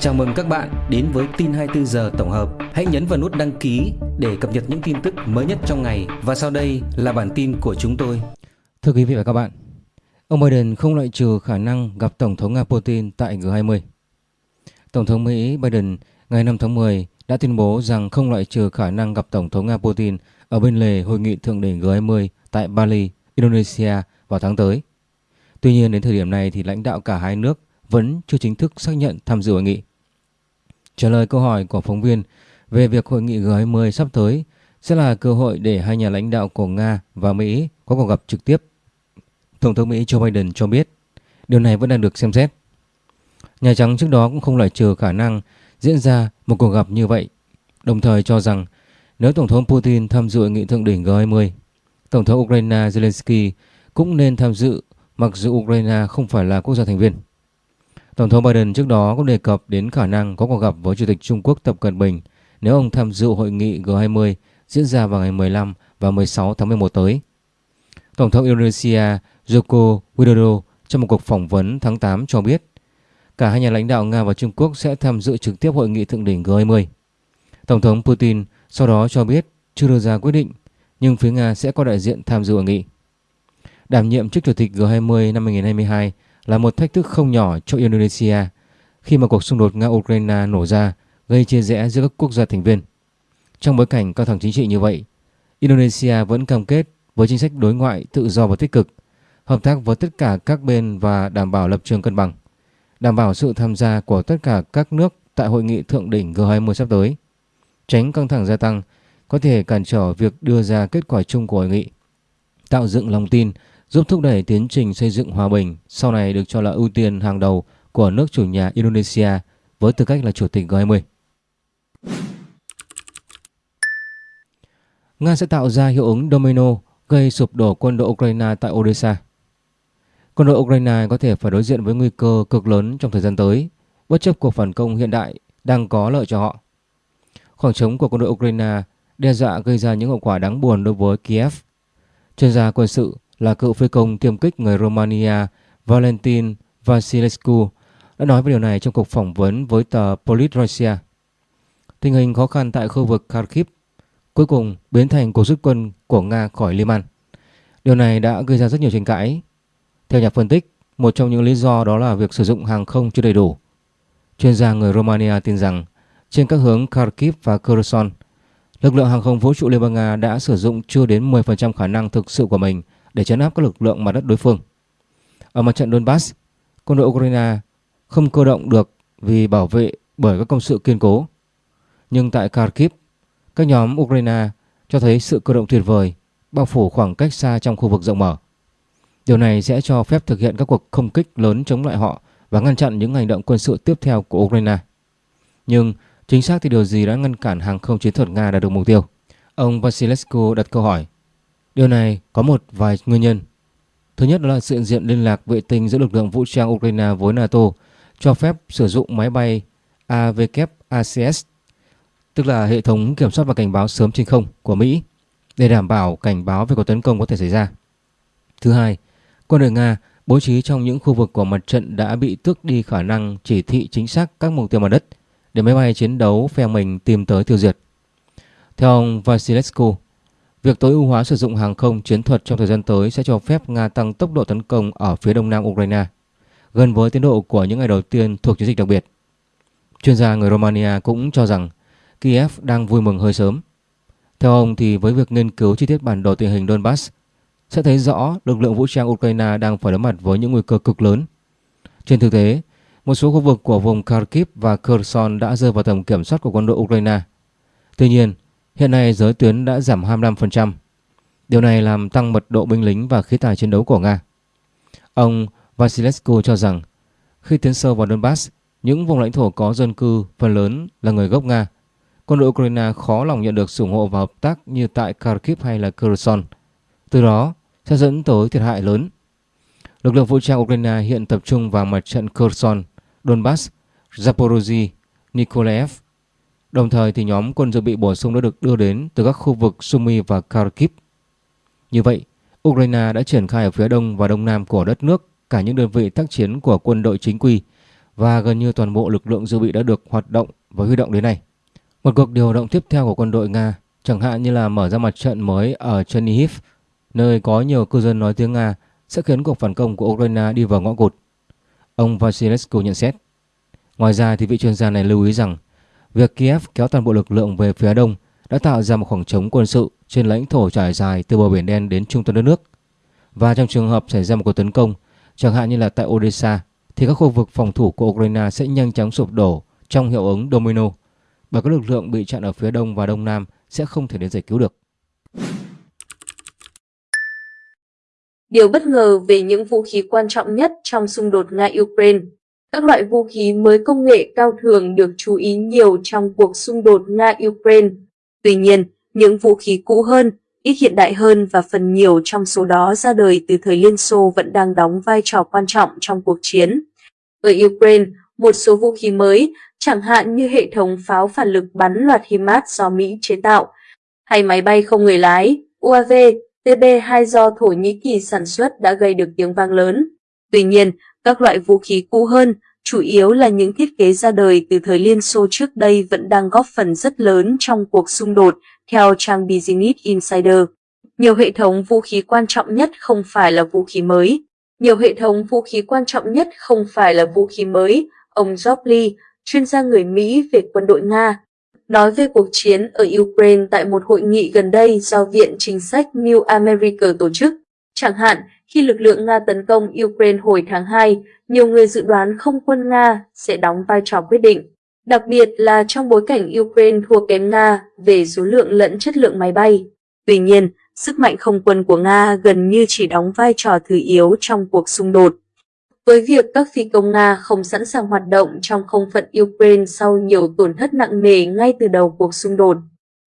Chào mừng các bạn đến với tin 24 giờ tổng hợp. Hãy nhấn vào nút đăng ký để cập nhật những tin tức mới nhất trong ngày. Và sau đây là bản tin của chúng tôi. Thưa quý vị và các bạn, ông Biden không loại trừ khả năng gặp Tổng thống Nga Putin tại G20. Tổng thống Mỹ Biden ngày 5 tháng 10 đã tuyên bố rằng không loại trừ khả năng gặp Tổng thống Nga Putin ở bên lề hội nghị thượng đỉnh G20 tại Bali, Indonesia vào tháng tới. Tuy nhiên đến thời điểm này thì lãnh đạo cả hai nước vẫn chưa chính thức xác nhận tham dự hội nghị. Trả lời câu hỏi của phóng viên về việc hội nghị G20 sắp tới sẽ là cơ hội để hai nhà lãnh đạo của Nga và Mỹ có cuộc gặp trực tiếp. Tổng thống Mỹ Joe Biden cho biết điều này vẫn đang được xem xét. Nhà Trắng trước đó cũng không loại trừ khả năng diễn ra một cuộc gặp như vậy, đồng thời cho rằng nếu Tổng thống Putin tham dự nghị thượng đỉnh G20, Tổng thống Ukraine Zelensky cũng nên tham dự mặc dù Ukraine không phải là quốc gia thành viên. Tổng thống Biden trước đó cũng đề cập đến khả năng có cuộc gặp với Chủ tịch Trung Quốc Tập Cận Bình nếu ông tham dự hội nghị G20 diễn ra vào ngày 15 và 16 tháng 11 tới. Tổng thống Indonesia Joko Widodo trong một cuộc phỏng vấn tháng 8 cho biết, cả hai nhà lãnh đạo Nga và Trung Quốc sẽ tham dự trực tiếp hội nghị thượng đỉnh G20. Tổng thống Putin sau đó cho biết chưa đưa ra quyết định, nhưng phía Nga sẽ có đại diện tham dự hội nghị. Đảm nhiệm chức chủ tịch G20 năm 2022 là một thách thức không nhỏ cho Indonesia khi mà cuộc xung đột Nga-Ukraine nổ ra gây chia rẽ giữa các quốc gia thành viên. Trong bối cảnh căng thẳng chính trị như vậy, Indonesia vẫn cam kết với chính sách đối ngoại tự do và tích cực, hợp tác với tất cả các bên và đảm bảo lập trường cân bằng, đảm bảo sự tham gia của tất cả các nước tại hội nghị thượng đỉnh G20 sắp tới, tránh căng thẳng gia tăng có thể cản trở việc đưa ra kết quả chung của hội nghị, tạo dựng lòng tin giúp thúc đẩy tiến trình xây dựng hòa bình sau này được cho là ưu tiên hàng đầu của nước chủ nhà Indonesia với tư cách là chủ tịch G20. Nga sẽ tạo ra hiệu ứng domino gây sụp đổ quân đội Ukraine tại Odessa. Quân đội Ukraine có thể phải đối diện với nguy cơ cực lớn trong thời gian tới, bất chấp cuộc phản công hiện đại đang có lợi cho họ. Khoảng trống của quân đội Ukraine đe dọa gây ra những hậu quả đáng buồn đối với Kiev. Chuyên gia quân sự là cựu phi công tiêm kích người Romania Valentin Vasilescu đã nói về điều này trong cuộc phỏng vấn với tờ Politroisia. Tình hình khó khăn tại khu vực Kharkiv cuối cùng biến thành cuộc rút quân của Nga khỏi Liman. Điều này đã gây ra rất nhiều tranh cãi. Theo nhà phân tích, một trong những lý do đó là việc sử dụng hàng không chưa đầy đủ. Chuyên gia người Romania tin rằng trên các hướng Kharkiv và Kherson, lực lượng hàng không vũ trụ Liên bang Nga đã sử dụng chưa đến 10% khả năng thực sự của mình để chấn áp các lực lượng mặt đất đối phương. Ở mặt trận Donbass, quân đội Ukraine không cơ động được vì bảo vệ bởi các công sự kiên cố. Nhưng tại Kharkiv, các nhóm Ukraine cho thấy sự cơ động tuyệt vời, bao phủ khoảng cách xa trong khu vực rộng mở. Điều này sẽ cho phép thực hiện các cuộc không kích lớn chống lại họ và ngăn chặn những hành động quân sự tiếp theo của Ukraine. Nhưng chính xác thì điều gì đã ngăn cản hàng không chiến thuật Nga đạt được mục tiêu? Ông Vasilescu đặt câu hỏi. Điều này có một vài nguyên nhân. Thứ nhất là sự diện liên lạc vệ tinh giữa lực lượng vũ trang Ukraine với NATO cho phép sử dụng máy bay AVKACS, tức là hệ thống kiểm soát và cảnh báo sớm trên không của Mỹ để đảm bảo cảnh báo về cuộc tấn công có thể xảy ra. Thứ hai, quân đội Nga bố trí trong những khu vực của mặt trận đã bị tước đi khả năng chỉ thị chính xác các mục tiêu mặt đất để máy bay chiến đấu phe mình tìm tới tiêu diệt. Theo ông Vasilescu, Việc tối ưu hóa sử dụng hàng không chiến thuật trong thời gian tới sẽ cho phép Nga tăng tốc độ tấn công ở phía đông nam Ukraine, gần với tiến độ của những ngày đầu tiên thuộc chiến dịch đặc biệt. Chuyên gia người Romania cũng cho rằng Kiev đang vui mừng hơi sớm. Theo ông thì với việc nghiên cứu chi tiết bản đồ tình hình Donbass sẽ thấy rõ lực lượng vũ trang Ukraine đang phải đối mặt với những nguy cơ cực lớn. Trên thực tế, một số khu vực của vùng Kharkiv và Kherson đã rơi vào tầm kiểm soát của quân đội Ukraine. Tuy nhiên, Hiện nay giới tuyến đã giảm 25%. Điều này làm tăng mật độ binh lính và khí tài chiến đấu của Nga. Ông Vasilescu cho rằng khi tiến sâu vào Donbass, những vùng lãnh thổ có dân cư phần lớn là người gốc Nga. Quân đội Ukraine khó lòng nhận được sự ủng hộ và hợp tác như tại Kharkiv hay là Kherson. Từ đó sẽ dẫn tới thiệt hại lớn. Lực lượng vũ trang Ukraine hiện tập trung vào mặt trận Kherson, Donbass, Zaporozhye, Nikolaev Đồng thời thì nhóm quân dự bị bổ sung đã được đưa đến từ các khu vực Sumy và Kharkiv. Như vậy, Ukraine đã triển khai ở phía đông và đông nam của đất nước cả những đơn vị tác chiến của quân đội chính quy và gần như toàn bộ lực lượng dự bị đã được hoạt động và huy động đến nay. Một cuộc điều động tiếp theo của quân đội Nga, chẳng hạn như là mở ra mặt trận mới ở Chernihiv, nơi có nhiều cư dân nói tiếng Nga, sẽ khiến cuộc phản công của Ukraine đi vào ngõ cụt. Ông Vasilescu nhận xét. Ngoài ra thì vị chuyên gia này lưu ý rằng việc Kiev kéo toàn bộ lực lượng về phía đông đã tạo ra một khoảng trống quân sự trên lãnh thổ trải dài từ bờ biển đen đến trung tâm đất nước. Và trong trường hợp xảy ra một cuộc tấn công, chẳng hạn như là tại Odessa, thì các khu vực phòng thủ của Ukraine sẽ nhanh chóng sụp đổ trong hiệu ứng domino bởi các lực lượng bị chặn ở phía đông và đông nam sẽ không thể đến giải cứu được. Điều bất ngờ về những vũ khí quan trọng nhất trong xung đột Nga-Ukraine các loại vũ khí mới công nghệ cao thường được chú ý nhiều trong cuộc xung đột Nga-Ukraine. Tuy nhiên, những vũ khí cũ hơn, ít hiện đại hơn và phần nhiều trong số đó ra đời từ thời Liên Xô vẫn đang đóng vai trò quan trọng trong cuộc chiến. Ở Ukraine, một số vũ khí mới, chẳng hạn như hệ thống pháo phản lực bắn loạt HIMARS do Mỹ chế tạo, hay máy bay không người lái, UAV, TB2 do Thổ Nhĩ Kỳ sản xuất đã gây được tiếng vang lớn. Tuy nhiên, các loại vũ khí cũ hơn, chủ yếu là những thiết kế ra đời từ thời Liên Xô trước đây vẫn đang góp phần rất lớn trong cuộc xung đột, theo trang Business Insider. Nhiều hệ thống vũ khí quan trọng nhất không phải là vũ khí mới. Nhiều hệ thống vũ khí quan trọng nhất không phải là vũ khí mới, ông Job chuyên gia người Mỹ về quân đội Nga, nói về cuộc chiến ở Ukraine tại một hội nghị gần đây do Viện Chính sách New America tổ chức. Chẳng hạn, khi lực lượng Nga tấn công Ukraine hồi tháng 2, nhiều người dự đoán không quân Nga sẽ đóng vai trò quyết định, đặc biệt là trong bối cảnh Ukraine thua kém Nga về số lượng lẫn chất lượng máy bay. Tuy nhiên, sức mạnh không quân của Nga gần như chỉ đóng vai trò thứ yếu trong cuộc xung đột. Với việc các phi công Nga không sẵn sàng hoạt động trong không phận Ukraine sau nhiều tổn thất nặng nề ngay từ đầu cuộc xung đột,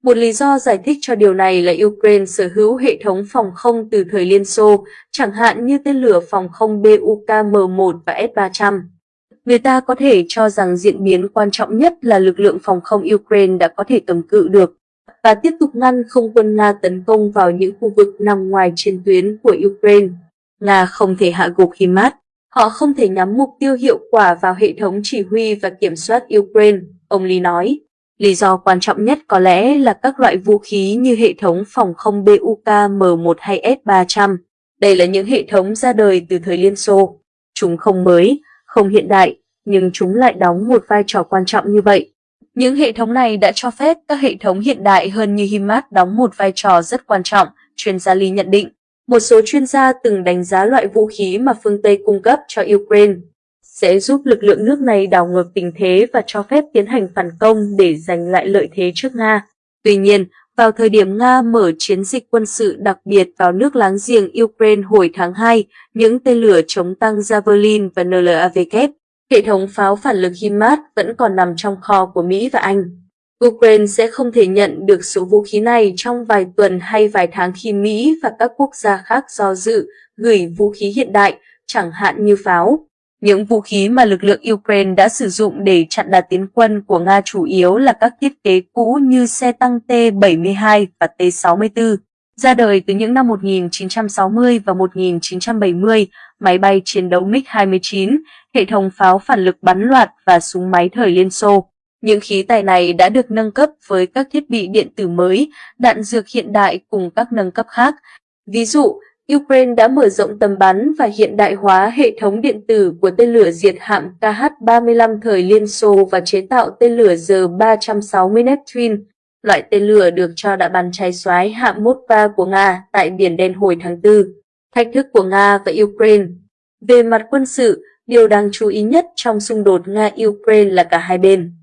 một lý do giải thích cho điều này là Ukraine sở hữu hệ thống phòng không từ thời Liên Xô, chẳng hạn như tên lửa phòng không BUK-M1 và S-300. Người ta có thể cho rằng diễn biến quan trọng nhất là lực lượng phòng không Ukraine đã có thể cầm cự được và tiếp tục ngăn không quân Nga tấn công vào những khu vực nằm ngoài chiến tuyến của Ukraine. Nga không thể hạ gục HIMARS, họ không thể nhắm mục tiêu hiệu quả vào hệ thống chỉ huy và kiểm soát Ukraine, ông Lee nói. Lý do quan trọng nhất có lẽ là các loại vũ khí như hệ thống phòng không BUK M1 hay S-300. Đây là những hệ thống ra đời từ thời Liên Xô. Chúng không mới, không hiện đại, nhưng chúng lại đóng một vai trò quan trọng như vậy. Những hệ thống này đã cho phép các hệ thống hiện đại hơn như HIMARS đóng một vai trò rất quan trọng, chuyên gia Lee nhận định. Một số chuyên gia từng đánh giá loại vũ khí mà phương Tây cung cấp cho Ukraine sẽ giúp lực lượng nước này đảo ngược tình thế và cho phép tiến hành phản công để giành lại lợi thế trước Nga. Tuy nhiên, vào thời điểm Nga mở chiến dịch quân sự đặc biệt vào nước láng giềng Ukraine hồi tháng 2, những tên lửa chống tăng Javelin và NLAVK, hệ thống pháo phản lực HIMARS vẫn còn nằm trong kho của Mỹ và Anh. Ukraine sẽ không thể nhận được số vũ khí này trong vài tuần hay vài tháng khi Mỹ và các quốc gia khác do dự gửi vũ khí hiện đại, chẳng hạn như pháo. Những vũ khí mà lực lượng Ukraine đã sử dụng để chặn đà tiến quân của Nga chủ yếu là các thiết kế cũ như xe tăng T-72 và T-64. Ra đời từ những năm 1960 và 1970, máy bay chiến đấu MiG-29, hệ thống pháo phản lực bắn loạt và súng máy thời Liên Xô. Những khí tài này đã được nâng cấp với các thiết bị điện tử mới, đạn dược hiện đại cùng các nâng cấp khác. Ví dụ, Ukraine đã mở rộng tầm bắn và hiện đại hóa hệ thống điện tử của tên lửa diệt hạm KH-35 thời Liên Xô và chế tạo tên lửa G-360 Neptune. Loại tên lửa được cho đã bắn cháy xoái hạm Moskva của Nga tại Biển Đen hồi tháng 4. Thách thức của Nga và Ukraine Về mặt quân sự, điều đáng chú ý nhất trong xung đột Nga-Ukraine là cả hai bên.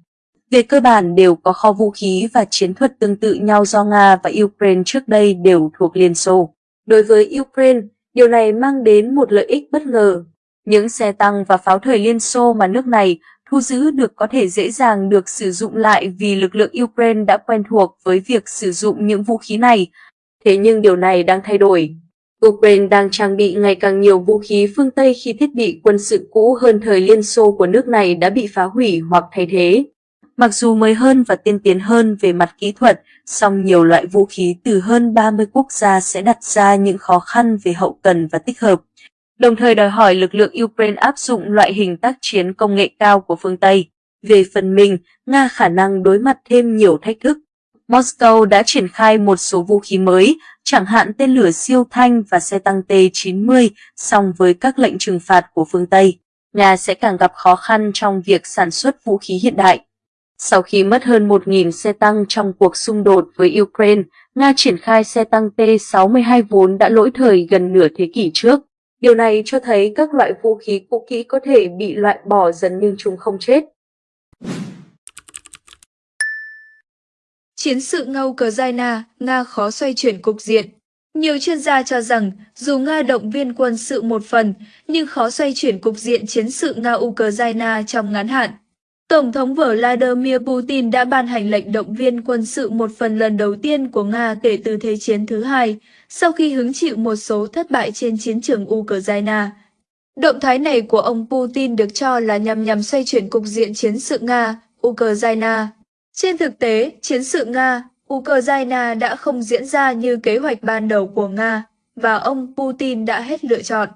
Về cơ bản đều có kho vũ khí và chiến thuật tương tự nhau do Nga và Ukraine trước đây đều thuộc Liên Xô. Đối với Ukraine, điều này mang đến một lợi ích bất ngờ. Những xe tăng và pháo thời Liên Xô mà nước này thu giữ được có thể dễ dàng được sử dụng lại vì lực lượng Ukraine đã quen thuộc với việc sử dụng những vũ khí này. Thế nhưng điều này đang thay đổi. Ukraine đang trang bị ngày càng nhiều vũ khí phương Tây khi thiết bị quân sự cũ hơn thời Liên Xô của nước này đã bị phá hủy hoặc thay thế. Mặc dù mới hơn và tiên tiến hơn về mặt kỹ thuật, song nhiều loại vũ khí từ hơn 30 quốc gia sẽ đặt ra những khó khăn về hậu cần và tích hợp. đồng thời đòi hỏi lực lượng Ukraine áp dụng loại hình tác chiến công nghệ cao của phương Tây. Về phần mình, Nga khả năng đối mặt thêm nhiều thách thức. Moscow đã triển khai một số vũ khí mới, chẳng hạn tên lửa siêu thanh và xe tăng T-90, song với các lệnh trừng phạt của phương Tây, Nga sẽ càng gặp khó khăn trong việc sản xuất vũ khí hiện đại. Sau khi mất hơn 1.000 xe tăng trong cuộc xung đột với Ukraine, Nga triển khai xe tăng T-62 vốn đã lỗi thời gần nửa thế kỷ trước. Điều này cho thấy các loại vũ khí cũ kỹ có thể bị loại bỏ dần nhưng chúng không chết. Chiến sự Nga Ukraine, Nga khó xoay chuyển cục diện. Nhiều chuyên gia cho rằng, dù Nga động viên quân sự một phần, nhưng khó xoay chuyển cục diện chiến sự Nga-Ukraine trong ngắn hạn. Tổng thống Vladimir Putin đã ban hành lệnh động viên quân sự một phần lần đầu tiên của Nga kể từ Thế chiến thứ hai, sau khi hứng chịu một số thất bại trên chiến trường Ukraine. Động thái này của ông Putin được cho là nhằm nhằm xoay chuyển cục diện chiến sự Nga, Ukraine. Trên thực tế, chiến sự Nga, Ukraine đã không diễn ra như kế hoạch ban đầu của Nga, và ông Putin đã hết lựa chọn.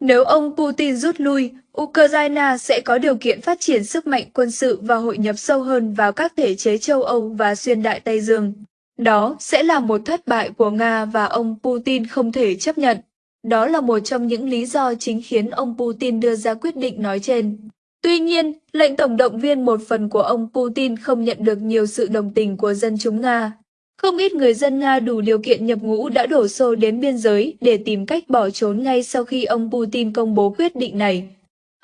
Nếu ông Putin rút lui, Ukraine sẽ có điều kiện phát triển sức mạnh quân sự và hội nhập sâu hơn vào các thể chế châu Âu và xuyên đại Tây Dương. Đó sẽ là một thất bại của Nga và ông Putin không thể chấp nhận. Đó là một trong những lý do chính khiến ông Putin đưa ra quyết định nói trên. Tuy nhiên, lệnh tổng động viên một phần của ông Putin không nhận được nhiều sự đồng tình của dân chúng Nga. Không ít người dân Nga đủ điều kiện nhập ngũ đã đổ xô đến biên giới để tìm cách bỏ trốn ngay sau khi ông Putin công bố quyết định này.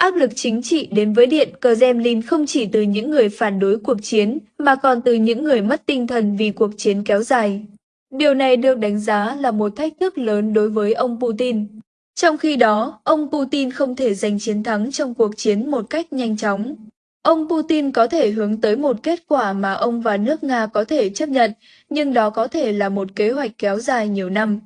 Áp lực chính trị đến với Điện Kremlin không chỉ từ những người phản đối cuộc chiến, mà còn từ những người mất tinh thần vì cuộc chiến kéo dài. Điều này được đánh giá là một thách thức lớn đối với ông Putin. Trong khi đó, ông Putin không thể giành chiến thắng trong cuộc chiến một cách nhanh chóng. Ông Putin có thể hướng tới một kết quả mà ông và nước Nga có thể chấp nhận, nhưng đó có thể là một kế hoạch kéo dài nhiều năm.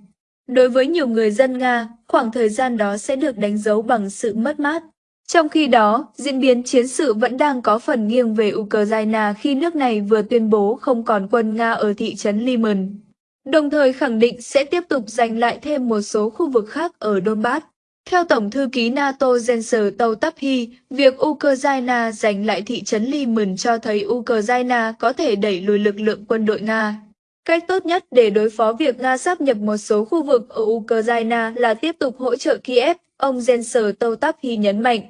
Đối với nhiều người dân Nga, khoảng thời gian đó sẽ được đánh dấu bằng sự mất mát. Trong khi đó, diễn biến chiến sự vẫn đang có phần nghiêng về Ukraine khi nước này vừa tuyên bố không còn quân Nga ở thị trấn Liman đồng thời khẳng định sẽ tiếp tục giành lại thêm một số khu vực khác ở Donbass. Theo Tổng thư ký NATO Jens Stoltenberg, việc Ukraine giành lại thị trấn Liman cho thấy Ukraine có thể đẩy lùi lực lượng quân đội Nga. Cách tốt nhất để đối phó việc Nga sắp nhập một số khu vực ở Ukraine là tiếp tục hỗ trợ Kiev, ông Jens Totaphi nhấn mạnh.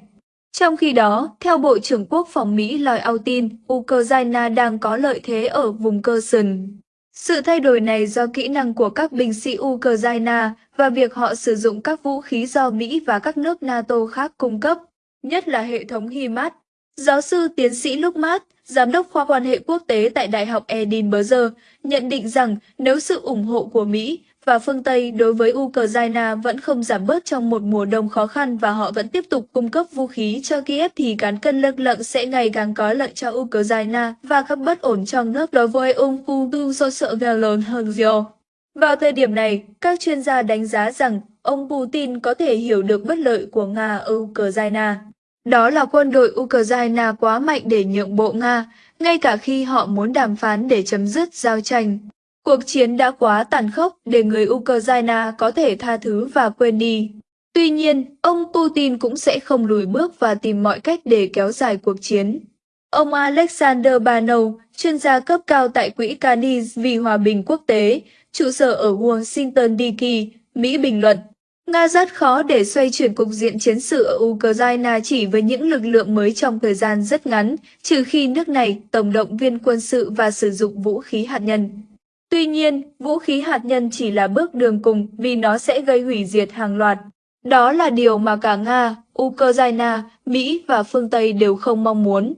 Trong khi đó, theo Bộ trưởng Quốc phòng Mỹ Lloyd Austin, Ukraine đang có lợi thế ở vùng Kherson. Sự thay đổi này do kỹ năng của các binh sĩ Ukraine và việc họ sử dụng các vũ khí do Mỹ và các nước NATO khác cung cấp, nhất là hệ thống HIMARS. Giáo sư tiến sĩ Lukmat, giám đốc khoa quan hệ quốc tế tại Đại học Edinburgh, nhận định rằng nếu sự ủng hộ của Mỹ, và phương Tây đối với Ukraine vẫn không giảm bớt trong một mùa đông khó khăn và họ vẫn tiếp tục cung cấp vũ khí cho Kiev thì cán cân lực lượng sẽ ngày càng có lợi cho Ukraine và các bất ổn trong nước đối với ông Putin do sợ lớn hơn nhiều. Vào thời điểm này, các chuyên gia đánh giá rằng ông Putin có thể hiểu được bất lợi của Nga ở Ukraine. Đó là quân đội Ukraine quá mạnh để nhượng bộ Nga, ngay cả khi họ muốn đàm phán để chấm dứt giao tranh. Cuộc chiến đã quá tàn khốc để người Ukraine có thể tha thứ và quên đi. Tuy nhiên, ông Putin cũng sẽ không lùi bước và tìm mọi cách để kéo dài cuộc chiến. Ông Alexander Banov, chuyên gia cấp cao tại Quỹ Canis vì Hòa bình Quốc tế, trụ sở ở Washington DC, Mỹ bình luận. Nga rất khó để xoay chuyển cục diện chiến sự ở Ukraine chỉ với những lực lượng mới trong thời gian rất ngắn, trừ khi nước này tổng động viên quân sự và sử dụng vũ khí hạt nhân. Tuy nhiên, vũ khí hạt nhân chỉ là bước đường cùng vì nó sẽ gây hủy diệt hàng loạt. Đó là điều mà cả Nga, Ukraine, Mỹ và phương Tây đều không mong muốn.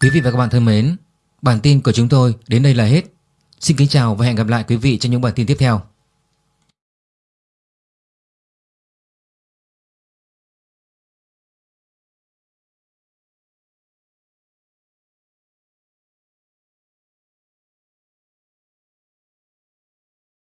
Quý vị và các bạn thân mến, bản tin của chúng tôi đến đây là hết. Xin kính chào và hẹn gặp lại quý vị trong những bản tin tiếp theo.